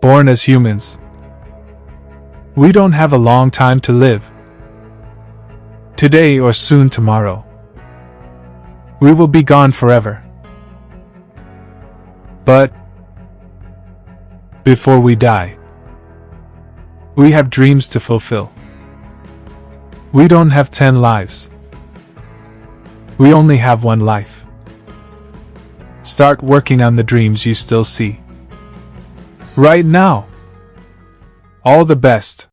born as humans. We don't have a long time to live. Today or soon tomorrow. We will be gone forever. But, before we die, we have dreams to fulfill. We don't have ten lives. We only have one life. Start working on the dreams you still see. Right now. All the best.